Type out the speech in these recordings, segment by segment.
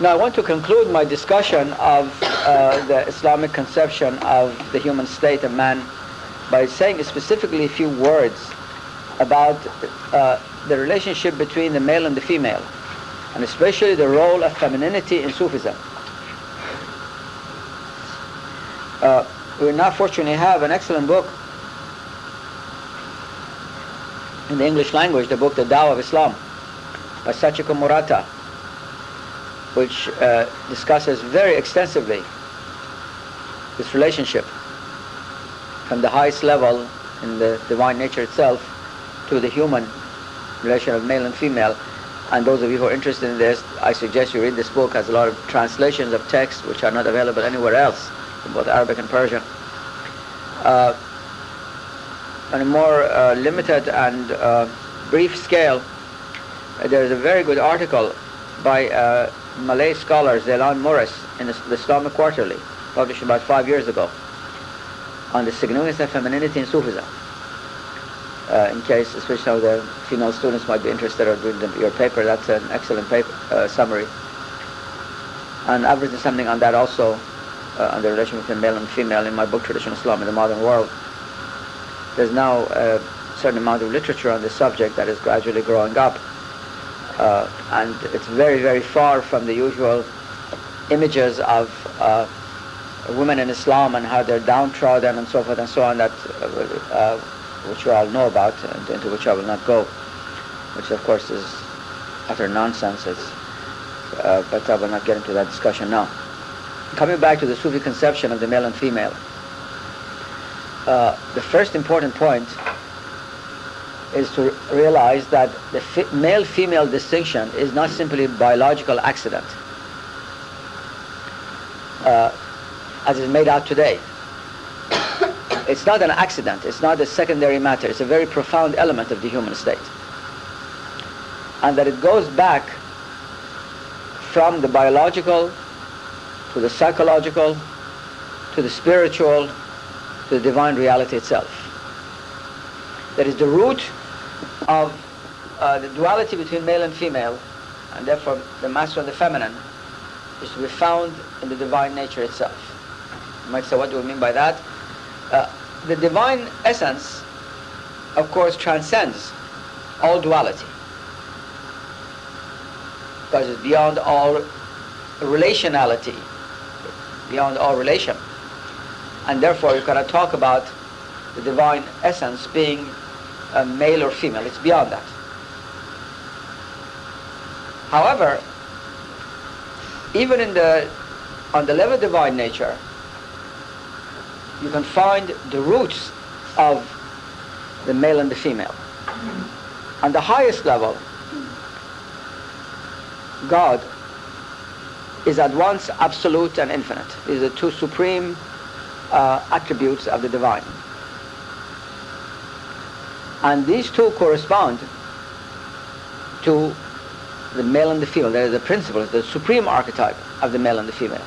Now I want to conclude my discussion of uh, the Islamic conception of the human state of man by saying specifically a few words about uh, the relationship between the male and the female, and especially the role of femininity in Sufism. Uh, we now fortunately have an excellent book in the English language, the book The Tao of Islam by Sachiko Murata, which uh, discusses very extensively this relationship from the highest level in the divine nature itself to the human relation of male and female. And those of you who are interested in this, I suggest you read this book. It has a lot of translations of texts which are not available anywhere else, in both Arabic and Persian. Uh, on a more uh, limited and uh, brief scale, there is a very good article by uh, Malay scholar Zailan Moris in the Islamic Quarterly, published about five years ago, on the significance of femininity in Sufism. Uh, in case, especially of the female students might be interested in your paper, that's an excellent paper, uh, summary. And I've written something on that also, uh, on the relation between male and female in my book, Traditional Islam in the Modern World. There's now a certain amount of literature on this subject that is gradually growing up. Uh, and it's very, very far from the usual images of uh, women in Islam and how they're downtrodden and so forth and so on that uh, which you all know about and into which I will not go, which of course is utter nonsense. Uh, but I will not get into that discussion now. Coming back to the Sufi conception of the male and female, uh, the first important point is to realize that the male-female distinction is not simply a biological accident, uh, as is made out today. It's not an accident. It's not a secondary matter. It's a very profound element of the human state. And that it goes back from the biological to the psychological to the spiritual to the divine reality itself. That is the root of uh, the duality between male and female, and therefore the masculine and the feminine, is to be found in the divine nature itself. You might say, what do we mean by that? Uh, the divine essence, of course, transcends all duality. Because it's beyond all relationality, beyond all relation. And therefore you cannot talk about the divine essence being a male or female. It's beyond that. However, even in the on the level of divine nature, you can find the roots of the male and the female. On the highest level, God is at once absolute and infinite. These are two supreme uh, attributes of the divine. And these two correspond to the male and the female. They are the principles, the supreme archetype of the male and the female.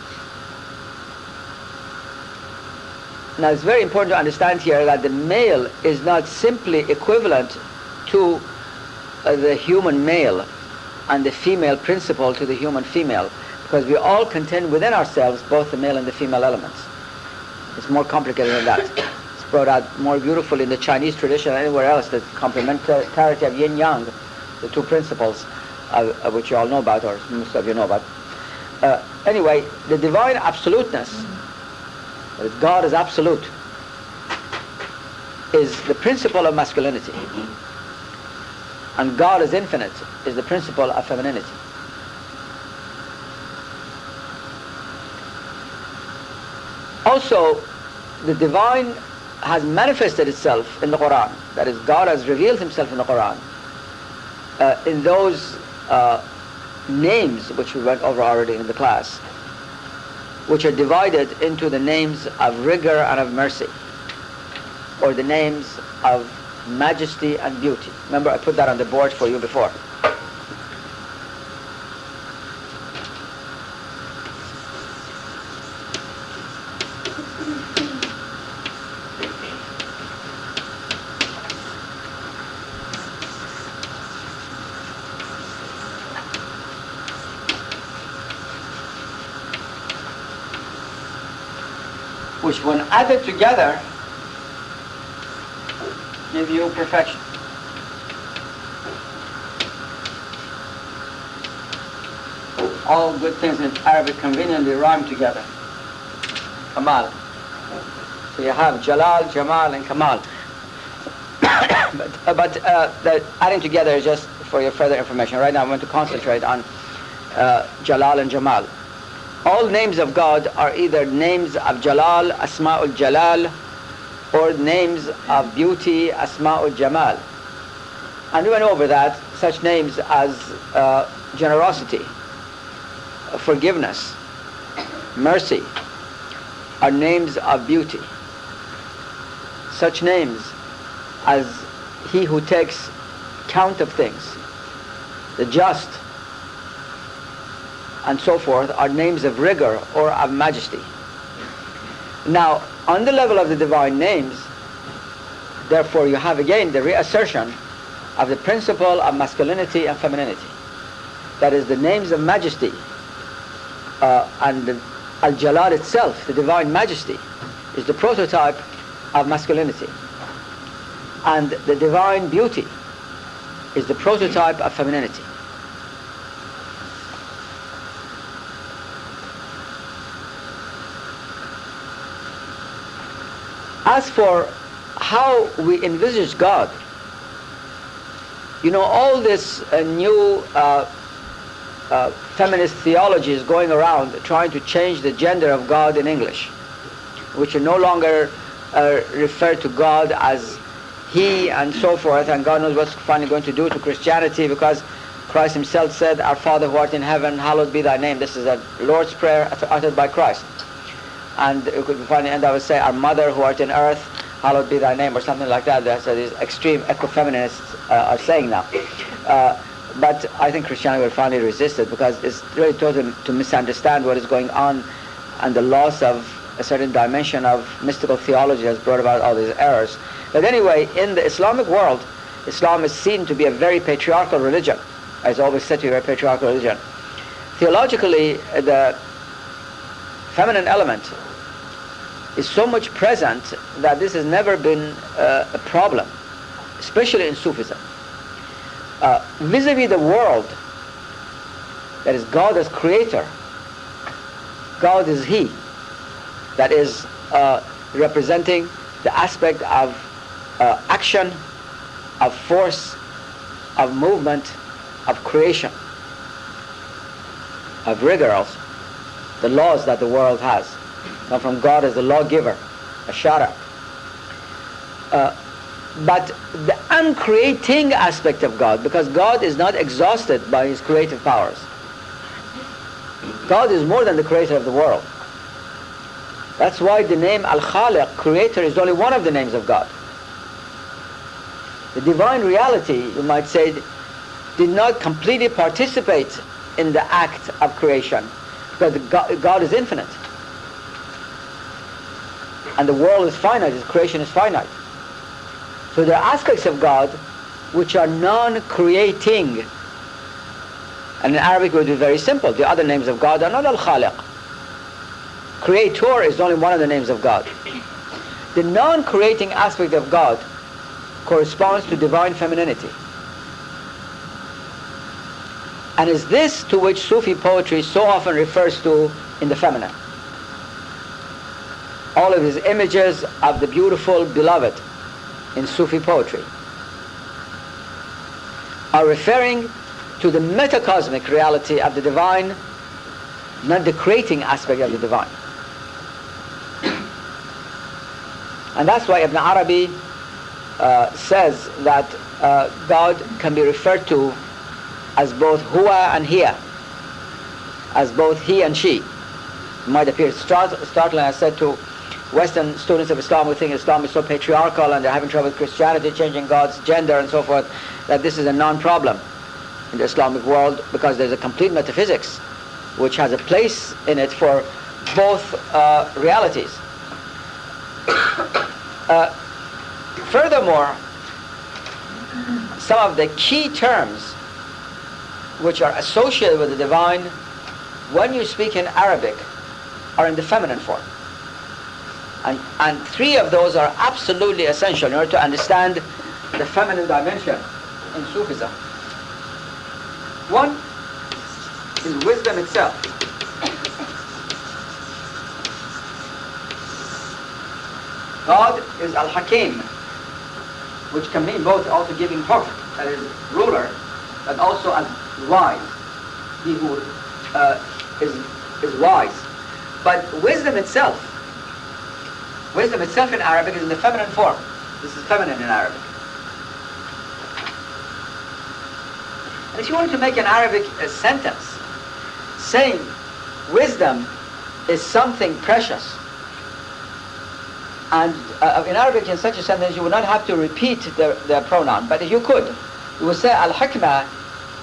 Now it's very important to understand here that the male is not simply equivalent to uh, the human male and the female principle to the human female because we all contain within ourselves both the male and the female elements. It's more complicated than that. Brought out more beautifully in the Chinese tradition than anywhere else, the complementarity of yin-yang, the two principles uh, which you all know about, or most of you know about. Uh, anyway, the divine absoluteness that God is absolute, is the principle of masculinity. And God is infinite, is the principle of femininity. Also, the divine has manifested itself in the Quran. That is, God has revealed himself in the Quran. Uh, in those uh, names which we went over already in the class which are divided into the names of rigor and of mercy, or the names of majesty and beauty. Remember, I put that on the board for you before. Which when added together give you perfection. All good things in Arabic conveniently rhyme together. Kamal. So you have Jalal, Jamal, and Kamal. but uh, but uh, the adding together is just for your further information. Right now I'm going to concentrate on uh, Jalal and Jamal. All names of God are either names of Jalal, Asma'ul Jalal, or names of beauty, Asma'ul Jamal. And we went over that, such names as uh, generosity, forgiveness, mercy, are names of beauty. Such names as he who takes count of things, the just, and so forth are names of rigor or of majesty. Now, on the level of the divine names, therefore you have again the reassertion of the principle of masculinity and femininity. That is the names of majesty uh, and Al-Jalal itself, the divine majesty, is the prototype of masculinity. And the divine beauty is the prototype of femininity. As for how we envisage God, you know, all this uh, new uh, uh, feminist theology is going around trying to change the gender of God in English, which no longer uh, refer to God as He and so forth, and God knows what's finally going to do to Christianity because Christ Himself said, Our Father who art in heaven, hallowed be thy name. This is a Lord's Prayer uttered by Christ and you could find the end I would say, Our Mother who art in earth, hallowed be thy name, or something like that. That's what these extreme ecofeminists uh, are saying now. Uh, but I think Christianity will finally resist it because it's really total to misunderstand what is going on and the loss of a certain dimension of mystical theology has brought about all these errors. But anyway, in the Islamic world, Islam is seen to be a very patriarchal religion. It's always said to be a patriarchal religion. Theologically, the feminine element is so much present that this has never been uh, a problem, especially in Sufism. Uh, vis-a-vis the world, that is God as creator, God is He, that is uh, representing the aspect of uh, action, of force, of movement, of creation, of rigor also the laws that the world has come from God as the lawgiver, a shara. Uh, but the uncreating aspect of God, because God is not exhausted by his creative powers. God is more than the creator of the world. That's why the name Al-Khaliq, creator, is only one of the names of God. The divine reality, you might say, did not completely participate in the act of creation because God, is infinite. And the world is finite, His creation is finite. So there are aspects of God which are non-creating. And in Arabic it would be very simple. The other names of God are not Al-Khaliq. Creator is only one of the names of God. The non-creating aspect of God corresponds to divine femininity. And is this to which Sufi poetry so often refers to in the feminine. All of his images of the beautiful beloved in Sufi poetry are referring to the metacosmic reality of the divine, not the creating aspect of the divine. And that's why Ibn Arabi uh, says that uh, God can be referred to as both huwa and hiya, as both he and she. It might appear startling, I said to Western students of Islam who think Islam is so patriarchal and they're having trouble with Christianity, changing God's gender and so forth, that this is a non-problem in the Islamic world because there's a complete metaphysics which has a place in it for both uh, realities. uh, furthermore, some of the key terms which are associated with the divine when you speak in Arabic are in the feminine form. And, and three of those are absolutely essential in order to understand the feminine dimension in Sufism. One is wisdom itself. God is Al-Hakim, which can mean both also giving hukm, that is ruler, but also as wise, he who uh, is, is wise. But wisdom itself, wisdom itself in Arabic is in the feminine form. This is feminine in Arabic. And if you want to make an Arabic uh, sentence saying wisdom is something precious, and uh, in Arabic in such a sentence you would not have to repeat the, the pronoun, but if you could, you would say al-hikmah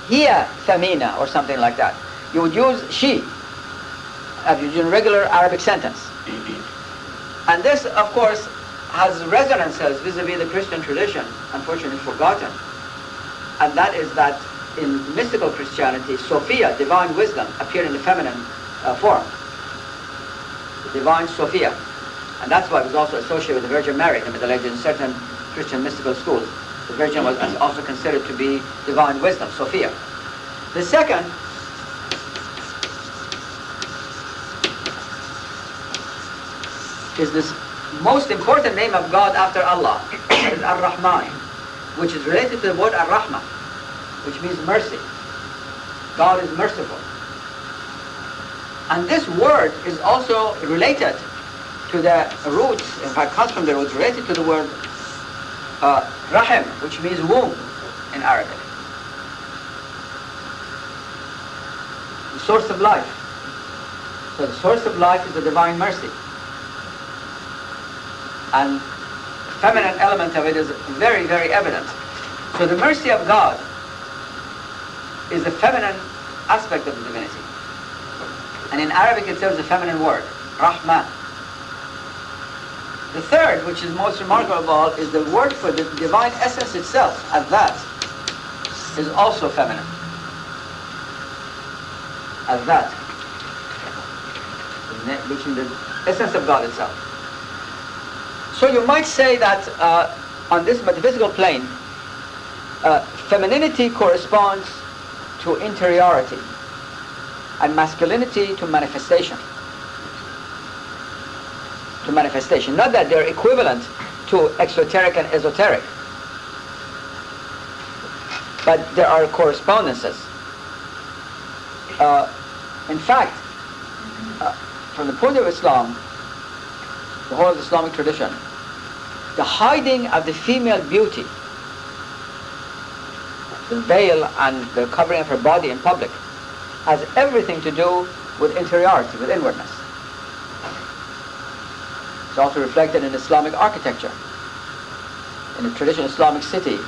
hiya thamina or something like that. You would use she as you do in regular Arabic sentence. And this, of course, has resonances vis-a-vis the Christian tradition, unfortunately forgotten. And that is that in mystical Christianity, Sophia, divine wisdom, appeared in the feminine uh, form. The divine Sophia. And that's why it was also associated with the Virgin Mary in the Middle Ages in certain Christian mystical schools. The Virgin was also considered to be divine wisdom, Sophia. The second is this most important name of God after Allah, is Ar-Rahman, which is related to the word Ar-Rahmah, which means mercy. God is merciful. And this word is also related to the roots, in fact comes from the roots related to the word uh, Rahim, which means womb in Arabic. The source of life. So the source of life is the divine mercy. And the feminine element of it is very, very evident. So the mercy of God is the feminine aspect of the divinity. And in Arabic it serves a feminine word, Rahman. The third, which is most remarkable of all, is the word for the divine essence itself, and that is also feminine. As that, which is the essence of God itself. So you might say that uh, on this metaphysical plane, uh, femininity corresponds to interiority and masculinity to manifestation to manifestation. Not that they're equivalent to exoteric and esoteric, but there are correspondences. Uh, in fact, uh, from the point of Islam, the whole of Islamic tradition, the hiding of the female beauty, the veil and the covering of her body in public, has everything to do with interiority, with inwardness. It's also reflected in Islamic architecture. In a traditional Islamic city,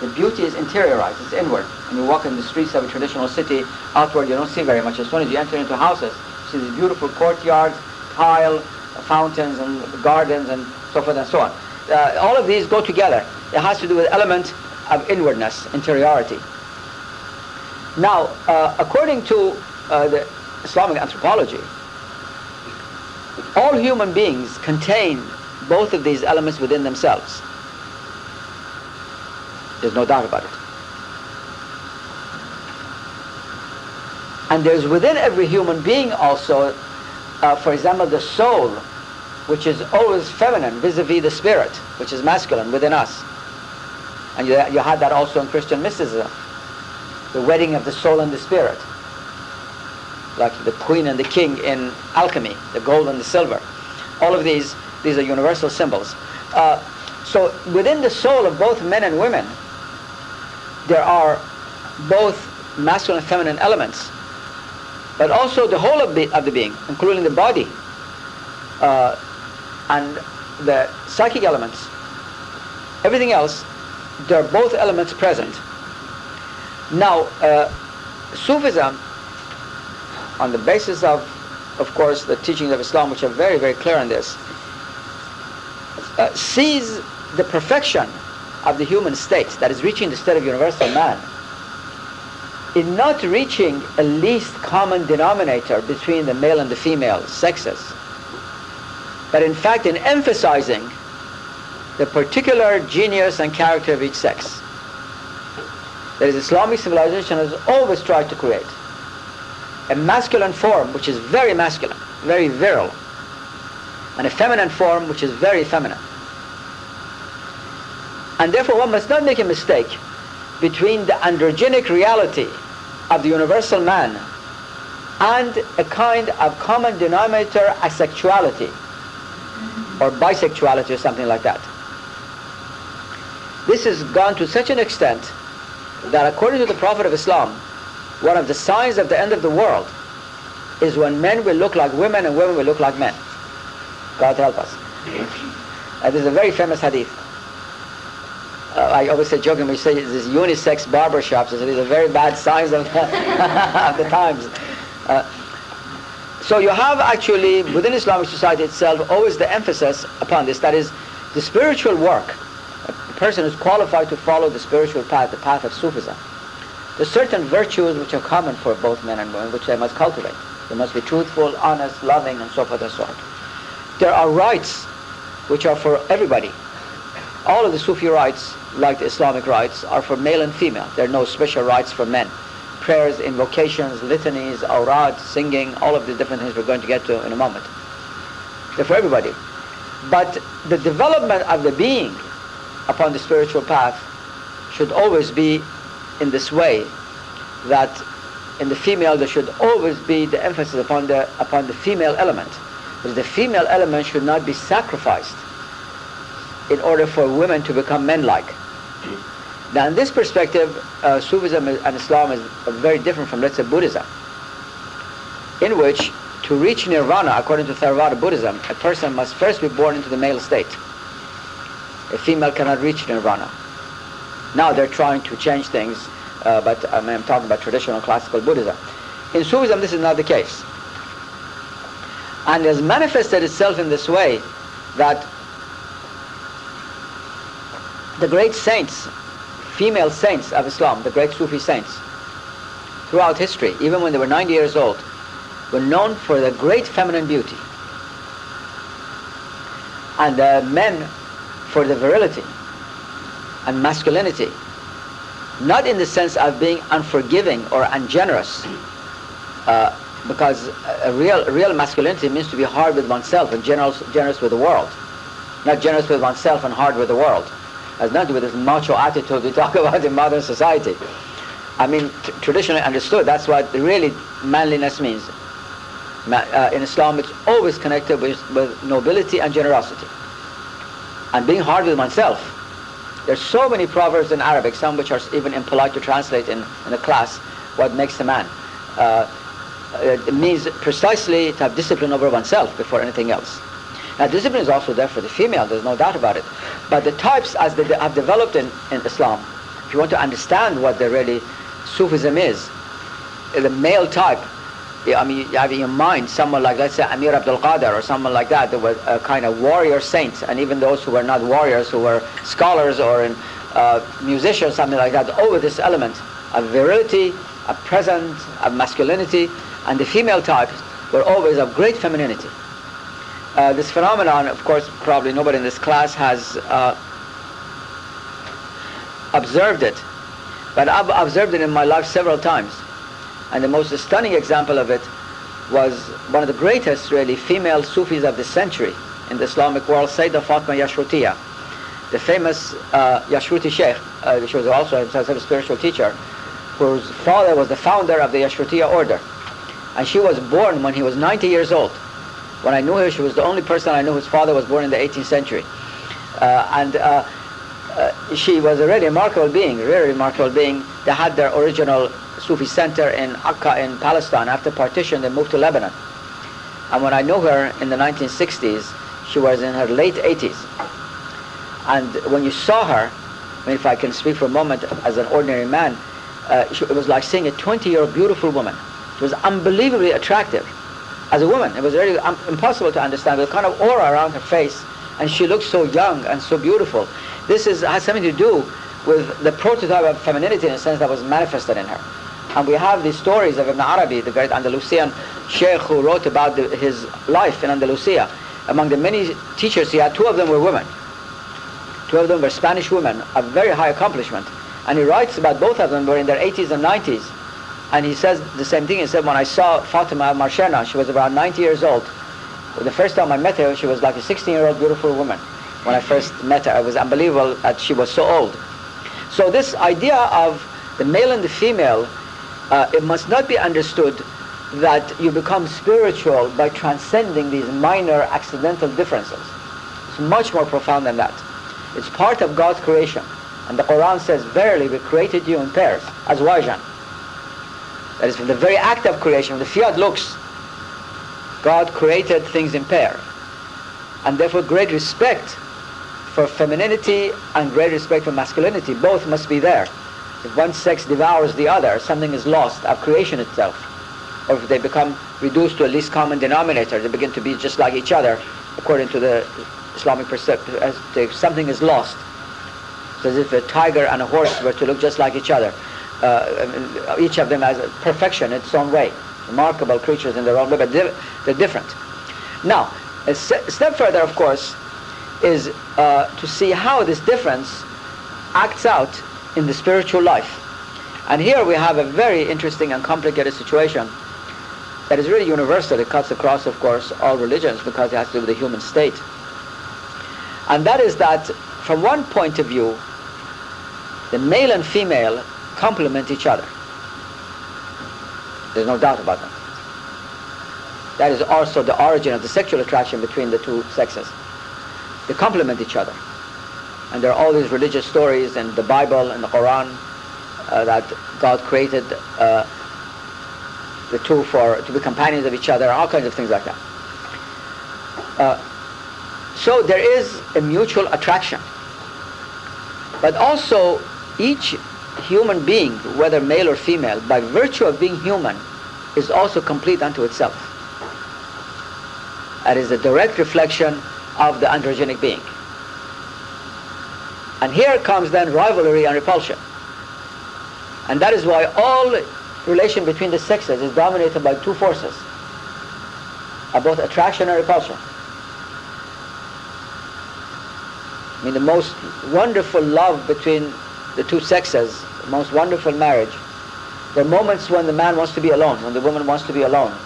the beauty is interiorized, it's inward. When you walk in the streets of a traditional city, outward you don't see very much. As soon as you enter into houses, you see these beautiful courtyards, tile, fountains and gardens and so forth and so on. Uh, all of these go together. It has to do with element of inwardness, interiority. Now, uh, according to uh, the Islamic anthropology, all human beings contain both of these elements within themselves. There's no doubt about it. And there's within every human being also, uh, for example, the soul, which is always feminine vis-a-vis the spirit, which is masculine within us. And you, you had that also in Christian mysticism, the wedding of the soul and the spirit like the queen and the king in alchemy, the gold and the silver. All of these, these are universal symbols. Uh, so within the soul of both men and women, there are both masculine and feminine elements, but also the whole of the, of the being, including the body uh, and the psychic elements. Everything else, there are both elements present. Now, uh, Sufism on the basis of, of course, the teachings of Islam, which are very, very clear on this, uh, sees the perfection of the human state, that is reaching the state of universal man, in not reaching a least common denominator between the male and the female sexes, but in fact in emphasizing the particular genius and character of each sex. That is, Islamic civilization has always tried to create a masculine form which is very masculine, very virile, and a feminine form which is very feminine. And therefore one must not make a mistake between the androgenic reality of the universal man and a kind of common denominator asexuality or bisexuality or something like that. This has gone to such an extent that according to the Prophet of Islam, one of the signs of the end of the world is when men will look like women and women will look like men. God help us. Uh, this is a very famous hadith. Uh, I always say jokingly, say these unisex barber shops, these are very bad signs of the, of the times. Uh, so you have actually, within Islamic society itself, always the emphasis upon this, that is, the spiritual work, a person who's qualified to follow the spiritual path, the path of Sufism. There's certain virtues which are common for both men and women, which they must cultivate. They must be truthful, honest, loving, and so forth and so on. There are rites which are for everybody. All of the Sufi rites, like the Islamic rites, are for male and female. There are no special rites for men. Prayers, invocations, litanies, awrad, singing, all of the different things we're going to get to in a moment. They're for everybody. But the development of the being upon the spiritual path should always be in this way that in the female there should always be the emphasis upon the upon the female element. Because the female element should not be sacrificed in order for women to become men-like. Now in this perspective uh, Sufism and Islam is very different from let's say Buddhism in which to reach nirvana according to Theravada Buddhism a person must first be born into the male state. A female cannot reach nirvana now they're trying to change things, uh, but I I'm talking about traditional classical Buddhism. In Sufism, this is not the case. And it has manifested itself in this way that the great saints, female saints of Islam, the great Sufi saints, throughout history, even when they were 90 years old, were known for their great feminine beauty. And the men for the virility and masculinity. Not in the sense of being unforgiving or ungenerous, uh, because a real, real masculinity means to be hard with oneself and generous, generous with the world. Not generous with oneself and hard with the world. To do with this macho attitude we talk about in modern society. I mean, traditionally understood, that's what really manliness means. Ma- uh, in Islam, it's always connected with, with nobility and generosity. And being hard with oneself there's so many proverbs in Arabic, some which are even impolite to translate in, in a class, what makes a man. Uh, it means precisely to have discipline over oneself before anything else. Now discipline is also there for the female, there's no doubt about it. But the types as they have developed in, in Islam, if you want to understand what the really Sufism is, the male type I mean, have in mind someone like, let's say, Amir Abdul Qadir or someone like that, that was a kind of warrior saint, and even those who were not warriors, who were scholars or in, uh, musicians, something like that, over this element of virility, of presence, of masculinity, and the female types were always of great femininity. Uh, this phenomenon, of course, probably nobody in this class has uh, observed it, but I've observed it in my life several times. And the most stunning example of it was one of the greatest, really, female Sufis of the century in the Islamic world, Sayyidah Fatma Yashrutiya, the famous uh, Yashruti Sheikh. Uh, she was also a spiritual teacher, whose father was the founder of the Yashrutiya order. And she was born when he was 90 years old. When I knew her, she was the only person I knew whose father was born in the 18th century. Uh, and uh, uh, she was a really remarkable being, really remarkable being. They had their original Sufi center in Akka in Palestine. After partition, they moved to Lebanon. And when I knew her in the 1960s, she was in her late 80s. And when you saw her, I mean, if I can speak for a moment as an ordinary man, uh, it was like seeing a 20-year-old beautiful woman. She was unbelievably attractive as a woman. It was really um, impossible to understand. The kind of aura around her face, and she looked so young and so beautiful. This is, has something to do with the prototype of femininity in a sense that was manifested in her. And we have these stories of Ibn Arabi, the great Andalusian sheikh who wrote about the, his life in Andalusia. among the many teachers he had, two of them were women. Two of them were Spanish women of very high accomplishment. And he writes about both of them were in their 80s and 90s. And he says the same thing. He said, when I saw Fatima Marchena, she was around 90 years old. The first time I met her, she was like a 16-year-old beautiful woman. When I first met her, it was unbelievable that she was so old. So this idea of the male and the female, uh, it must not be understood that you become spiritual by transcending these minor accidental differences. It's much more profound than that. It's part of God's creation. And the Quran says, Verily we created you in pairs, azwajan. That is, from the very act of creation, the fiat lux, God created things in pair. And therefore great respect for femininity and great respect for masculinity. Both must be there. If one sex devours the other, something is lost of creation itself. Or if they become reduced to a least common denominator, they begin to be just like each other, according to the Islamic as something is lost. It's as if a tiger and a horse were to look just like each other. Uh, each of them has a perfection in its own way. Remarkable creatures in their own way, but they're different. Now, a step further, of course, is uh, to see how this difference acts out in the spiritual life. And here we have a very interesting and complicated situation that is really universal. It cuts across, of course, all religions because it has to do with the human state. And that is that from one point of view, the male and female complement each other. There's no doubt about that. That is also the origin of the sexual attraction between the two sexes. They complement each other. And there are all these religious stories in the Bible and the Quran uh, that God created uh, the two for to be companions of each other, all kinds of things like that. Uh, so there is a mutual attraction. But also each human being, whether male or female, by virtue of being human, is also complete unto itself. That is a direct reflection of the androgenic being. And here comes then rivalry and repulsion. And that is why all relation between the sexes is dominated by two forces, both attraction and repulsion. I mean, the most wonderful love between the two sexes, the most wonderful marriage, are moments when the man wants to be alone, when the woman wants to be alone.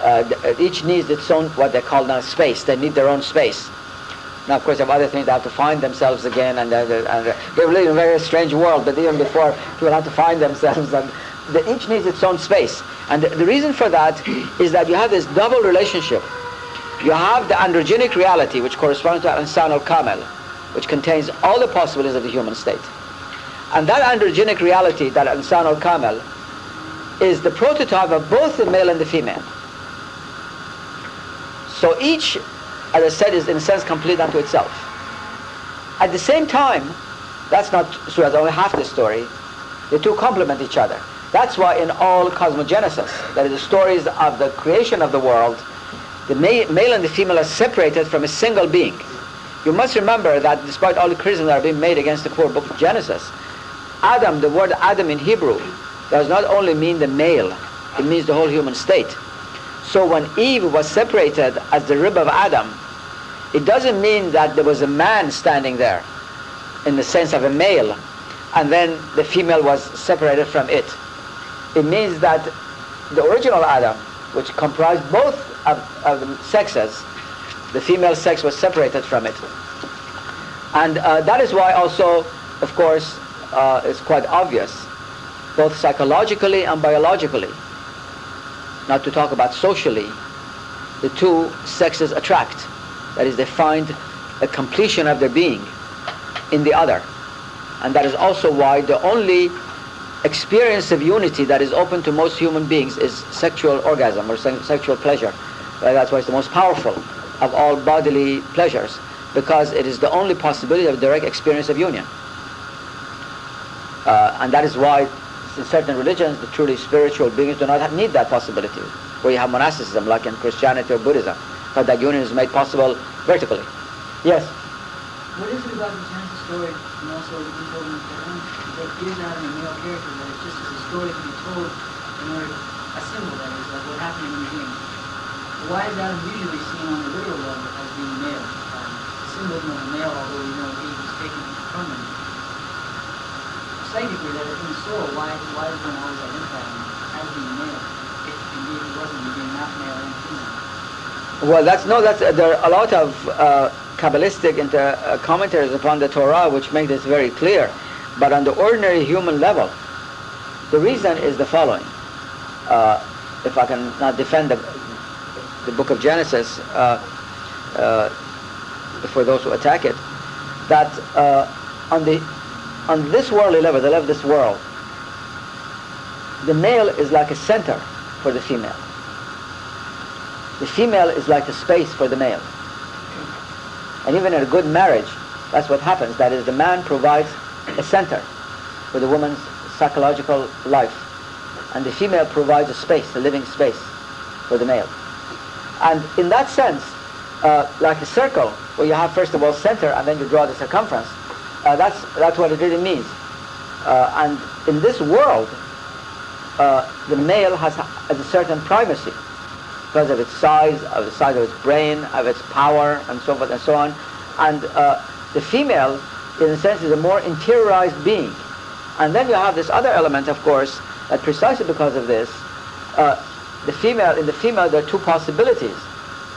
Uh, each needs its own, what they call now, space. They need their own space. Now, of course, are other things. They have to find themselves again, and, and uh, they live in a very strange world. But even before, people have to find themselves, and the, each needs its own space. And the, the reason for that is that you have this double relationship. You have the androgenic reality, which corresponds to Insan al-Kamel, which contains all the possibilities of the human state. And that androgenic reality, that Insan al-Kamel, is the prototype of both the male and the female. So each, as I said, is in a sense complete unto itself. At the same time, that's not so that's only half the story. The two complement each other. That's why in all cosmogenesis, that is the stories of the creation of the world, the male and the female are separated from a single being. You must remember that despite all the criticisms that are being made against the core book of Genesis, Adam, the word Adam in Hebrew, does not only mean the male, it means the whole human state. So when Eve was separated as the rib of Adam, it doesn't mean that there was a man standing there in the sense of a male, and then the female was separated from it. It means that the original Adam, which comprised both of, of the sexes, the female sex was separated from it. And uh, that is why also, of course, uh, it's quite obvious, both psychologically and biologically, not to talk about socially, the two sexes attract. That is, they find a completion of their being in the other. And that is also why the only experience of unity that is open to most human beings is sexual orgasm or se- sexual pleasure. Uh, that's why it's the most powerful of all bodily pleasures because it is the only possibility of direct experience of union. Uh, and that is why in certain religions the truly spiritual beings do not have, need that possibility where you have monasticism like in Christianity or Buddhism but that union is made possible vertically. Yes? What is it about the Genesis story and also the in the Quran that gives Adam a male character that it's just as a story to be told in order, a symbol that is, like what happened in the beginning? why is Adam usually seen on the literal level as being male? Um, symbolism of the male, although we know Eve was taken from him. Psychically, that in the soul, why, why is one always identified as being male? If indeed he wasn't, being not male and female. Well, that's no. That's there are a lot of uh, kabbalistic inter, uh, commentaries upon the Torah which make this very clear. But on the ordinary human level, the reason is the following. Uh, if I can not defend the, the book of Genesis uh, uh, for those who attack it, that uh, on the on this worldly level, the level of this world, the male is like a center for the female. The female is like a space for the male. And even in a good marriage, that's what happens. That is, the man provides a center for the woman's psychological life. And the female provides a space, a living space for the male. And in that sense, uh, like a circle, where you have first of all center and then you draw the circumference, uh, that's, that's what it really means. Uh, and in this world, uh, the male has, has a certain primacy because of its size, of the size of its brain, of its power, and so forth and so on. And uh, the female, in a sense, is a more interiorized being. And then you have this other element, of course, that precisely because of this, uh, the female, in the female, there are two possibilities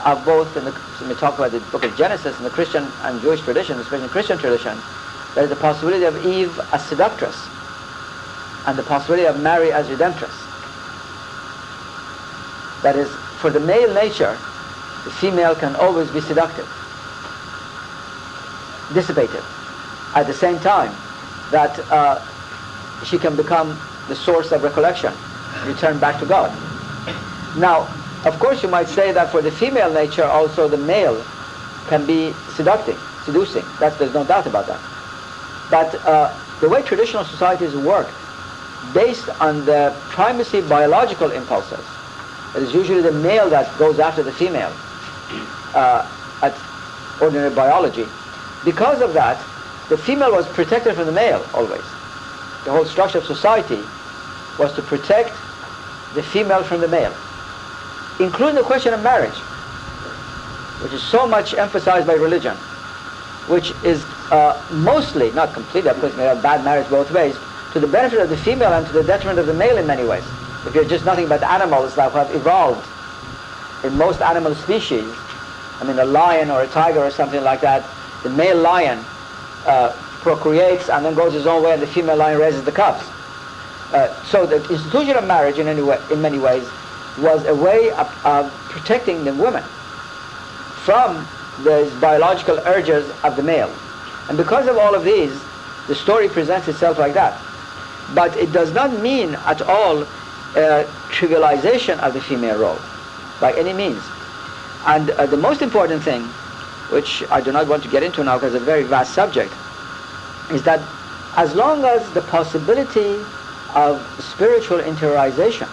of both, in the, when we talk about the book of Genesis in the Christian and Jewish tradition, especially the Christian tradition, there is the possibility of Eve as seductress and the possibility of Mary as redemptress. That is, for the male nature, the female can always be seductive, dissipated. At the same time, that uh, she can become the source of recollection, return back to God. Now, of course, you might say that for the female nature, also the male can be seductive, seducing. That's, there's no doubt about that. But uh, the way traditional societies work, based on the primacy biological impulses, it is usually the male that goes after the female uh, at ordinary biology. Because of that, the female was protected from the male always. The whole structure of society was to protect the female from the male, including the question of marriage, which is so much emphasized by religion, which is uh, mostly, not completely, of course, we have bad marriage both ways, to the benefit of the female and to the detriment of the male in many ways. If you're just nothing but animals that have evolved in most animal species, I mean a lion or a tiger or something like that, the male lion uh, procreates and then goes his own way and the female lion raises the cubs. Uh, so the institution of marriage in, any way, in many ways was a way of, of protecting the women from the biological urges of the male. And because of all of these, the story presents itself like that. But it does not mean at all uh, trivialization of the female role by any means. And uh, the most important thing, which I do not want to get into now because it's a very vast subject, is that as long as the possibility of spiritual interiorization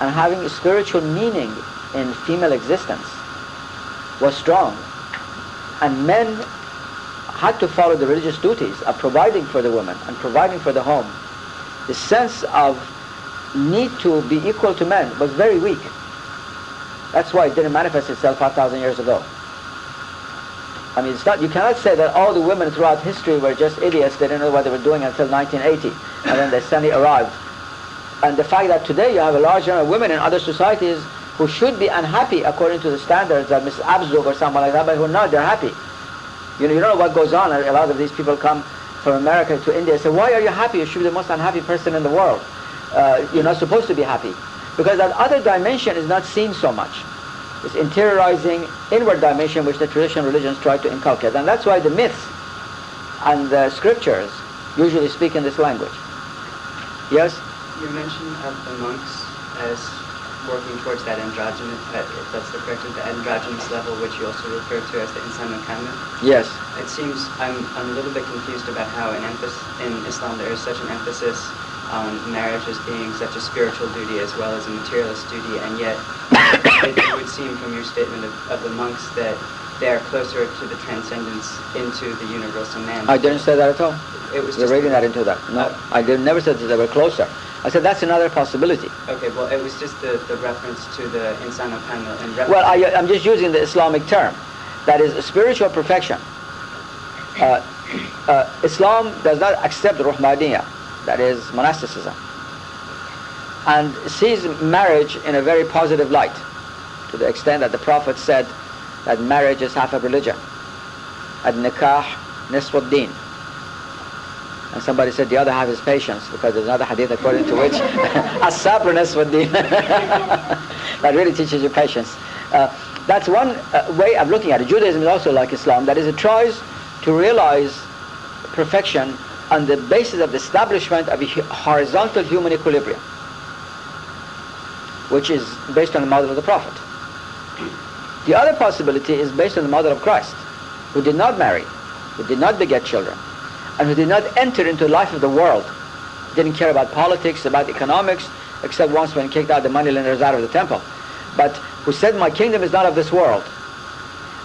and having a spiritual meaning in female existence was strong, and men had to follow the religious duties of providing for the woman and providing for the home, the sense of need to be equal to men was very weak. That's why it didn't manifest itself 5,000 years ago. I mean, it's not, you cannot say that all the women throughout history were just idiots, they didn't know what they were doing until 1980, and then they suddenly arrived. And the fact that today you have a large number of women in other societies who should be unhappy according to the standards of Mrs. Abzug or someone like that, but who are not, they're happy. You know, you don't know what goes on. A lot of these people come from America to India and say, why are you happy? You should be the most unhappy person in the world. Uh, you're not supposed to be happy. Because that other dimension is not seen so much. It's interiorizing inward dimension which the traditional religions try to inculcate. And that's why the myths and the scriptures usually speak in this language. Yes? You mentioned of the monks as working towards that androgynous, uh, if that's the correct, the androgynous level, which you also refer to as the insan kamil. Yes. It seems I'm, I'm a little bit confused about how in, emphasis, in Islam there is such an emphasis on marriage as being such a spiritual duty as well as a materialist duty, and yet it would seem from your statement of, of the monks that they are closer to the transcendence into the universal man. I didn't say that at all. It was You're reading that into that. No, Uh, I did, never said that they were closer. I said that's another possibility. Okay, well, it was just the, the reference to the insano kamil and reference. Well, I, I'm just using the Islamic term. That is spiritual perfection. Uh, uh, Islam does not accept Ruhbaniyya, that is monasticism, and sees marriage in a very positive light, to the extent that the Prophet said that marriage is half of religion. Ad-nikah nisfuddin. And somebody said the other half is patience, because there's another hadith according to which as-sabr nisfuddin. that really teaches you patience. Uh, that's one uh, way of looking at it. Judaism is also like Islam, that is it tries to realize perfection on the basis of the establishment of a horizontal human equilibrium, which is based on the model of the Prophet. The other possibility is based on the model of Christ, who did not marry, who did not beget children, and who did not enter into the life of the world, didn't care about politics, about economics, except once when he kicked out the moneylenders out of the temple, but who said, my kingdom is not of this world.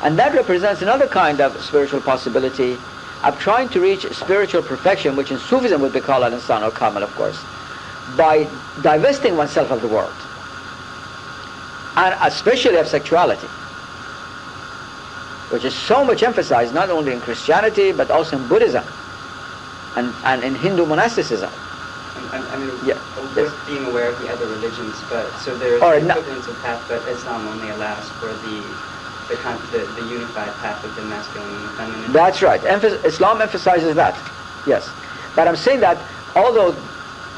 And that represents another kind of spiritual possibility of trying to reach spiritual perfection, which in Sufism would be called al-insan al-kamil, of course, by divesting oneself of the world, and especially of sexuality, which is so much emphasized not only in Christianity, but also in Buddhism and, and in Hindu monasticism. I, I mean, Yeah, with yes. being aware of the other religions, but so there is Or the equivalence of path, but Islam only allows for the the, the, the unified path of the masculine and the feminine. That's right. Emph- Islam emphasizes that. Yes. But I'm saying that although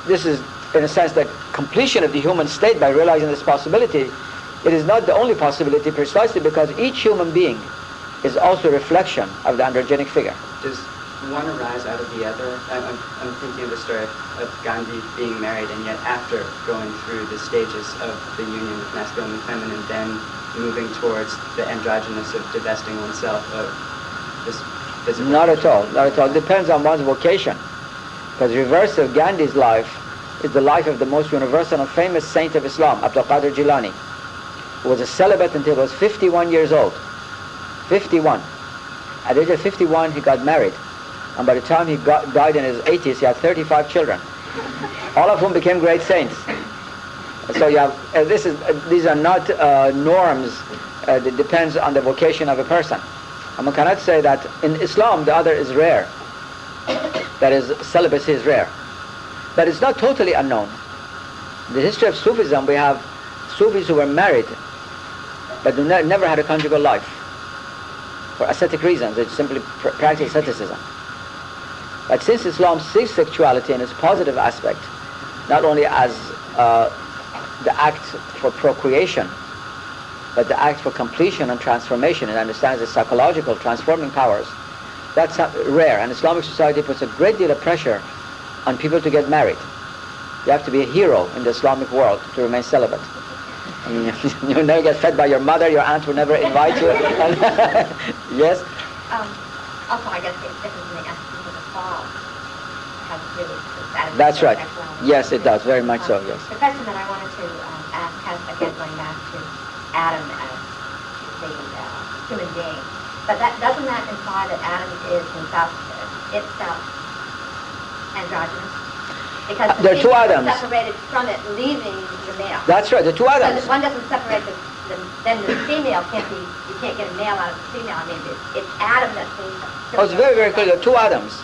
this is, in a sense, the completion of the human state by realizing this possibility, it is not the only possibility precisely because each human being is also a reflection of the androgynic figure. Does one arise out of the other? I'm, I'm, I'm thinking of the story of Gandhi being married and yet after going through the stages of the union of masculine and feminine, then moving towards the androgynous of divesting oneself of this physical. Not at all. Not at all. It depends on one's vocation. Because the reverse of Gandhi's life is the life of the most universal and famous saint of Islam, Abdul Qadir Jilani, who was a celibate until he was 51 years old. 51. At the age of 51, he got married. And by the time he got, died in his 80s, he had 35 children, all of whom became great saints. So you have, uh, this is, uh, these are not uh, norms. Uh, it depends on the vocation of a person. And one cannot say that in Islam the other is rare. That is, celibacy is rare. But it's not totally unknown. In the history of Sufism, we have Sufis who were married, but ne- never had a conjugal life. For ascetic reasons, they simply pr- practice asceticism. But since Islam sees sexuality in its positive aspect, not only as uh, the act for procreation, but the act for completion and transformation, It understands the psychological transforming powers, that's rare. And Islamic society puts a great deal of pressure on people to get married. You have to be a hero in the Islamic world to remain celibate. You never get fed by your mother, your aunt will never invite you. yes? Um, also, I guess the fall has really That's right. Yes, it does. Very much so, yes. The question that I wanted to um, ask has, again, going back to Adam as the uh, human being. But that, doesn't that imply that Adam is himself, itself androgynous? Because Uh, the there are two Adams. separated from it, leaving the male. That's right, the two So Adams. that one doesn't separate the, the, then the female can't be, you can't get a male out of the female. I mean, it's, it's Adam that's being. Oh, it's very, very clear. There are two Adams.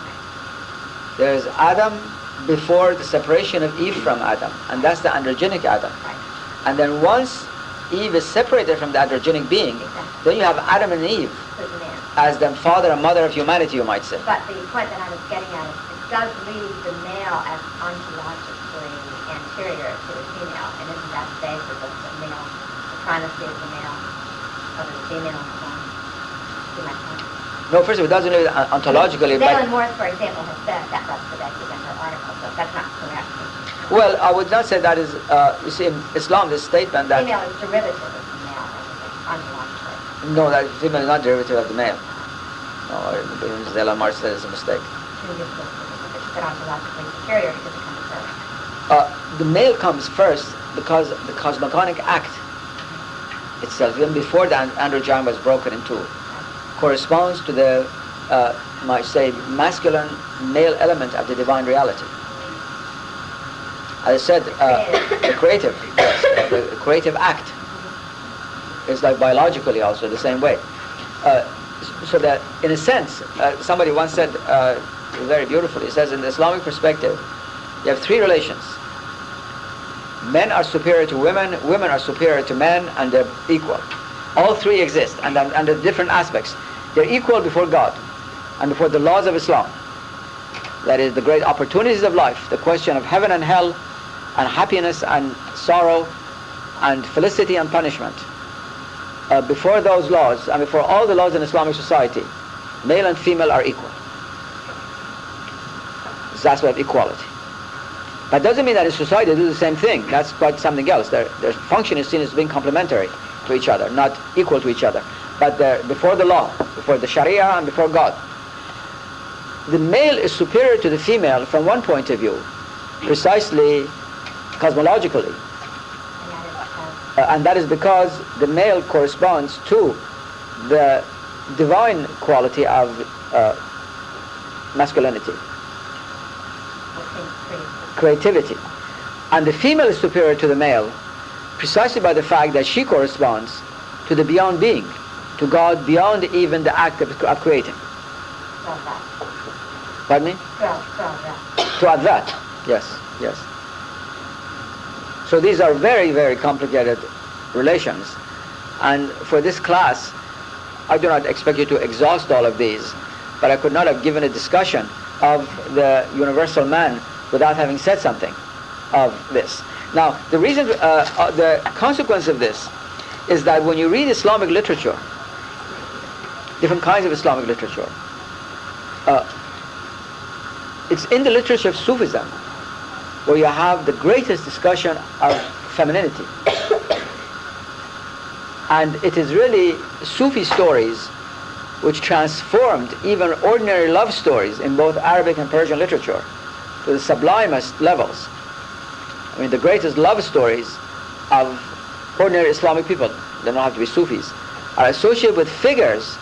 There's Adam before the separation of Eve from Adam, and that's the androgynic Adam. And then once Eve is separated from the androgynic being, then you have Adam and Eve as the father and mother of humanity, you might say. But the point that I was getting at is it does leave the male as ontologically anterior to the female, and isn't that the basis of the male, the primacy of the male over the female and No, first of all, it doesn't mean ontologically, Zailan but Moris, for example, has said that that's the in her article, so that's not correct. well, I would not say that is. Uh, you see, in Islam, this statement that Female is derivative of the male, ontologically. no, that female is not derivative of the male. No, Zela said it's a mistake. She was said ontologically superior because it comes first. Uh, the male comes first because the cosmogonic act itself, even before the androgyne was broken in two, corresponds to the, uh, might say, masculine male element of the divine reality. As I said, uh, the creative, yes, the creative act is like biologically also the same way. Uh, so that, in a sense, uh, somebody once said uh, very beautifully, he says, in the Islamic perspective, you have three relations. Men are superior to women, women are superior to men, and they're equal. All three exist, and under different aspects. They're equal before God and before the laws of Islam. That is the great opportunities of life, the question of heaven and hell, and happiness and sorrow, and felicity and punishment. Uh, before those laws, and before all the laws in Islamic society, male and female are equal. That's what equality. That doesn't mean that in society they do the same thing. That's quite something else. Their, their function is seen as being complementary to each other, not equal to each other. But before the law, before the Sharia and before God. The male is superior to the female from one point of view, precisely cosmologically. Uh, and that is because the male corresponds to the divine quality of uh, masculinity, creativity. And the female is superior to the male precisely by the fact that she corresponds to the beyond being, to God beyond even the act of, creating. Pardon me? To Advaita, yes, yes. So these are very, very complicated relations. And for this class, I do not expect you to exhaust all of these, but I could not have given a discussion of the universal man without having said something of this. Now, the reason, uh, uh, the consequence of this is that when you read Islamic literature, different kinds of Islamic literature, uh, it's in the literature of Sufism where you have the greatest discussion of femininity. and it is really Sufi stories which transformed even ordinary love stories in both Arabic and Persian literature to the sublimest levels. I mean, the greatest love stories of ordinary Islamic people, they don't have to be Sufis, are associated with figures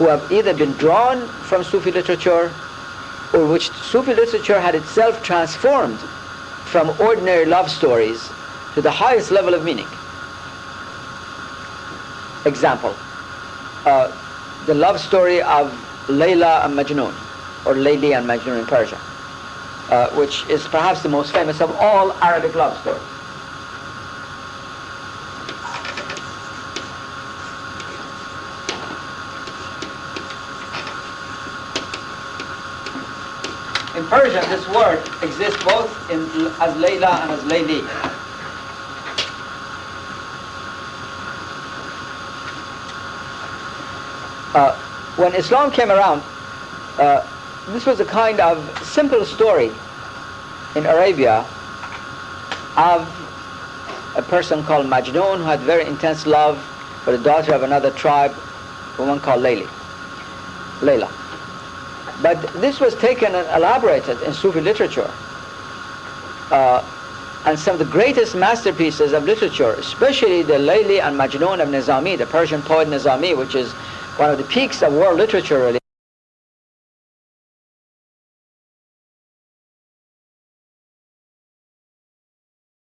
who have either been drawn from Sufi literature or which Sufi literature had itself transformed from ordinary love stories to the highest level of meaning. Example, uh, the love story of Layla and Majnun, or Layli and Majnun in Persia uh, which is perhaps the most famous of all Arabic love stories. Persian, this word exists both in, as Layla and as Layli. Uh, when Islam came around, uh, this was a kind of simple story in Arabia of a person called Majnun who had very intense love for the daughter of another tribe, a woman called Layli, Layla. But this was taken and elaborated in Sufi literature. Uh, and some of the greatest masterpieces of literature, especially the Layli and Majnun of Nizami, the Persian poet Nizami, which is one of the peaks of world literature really,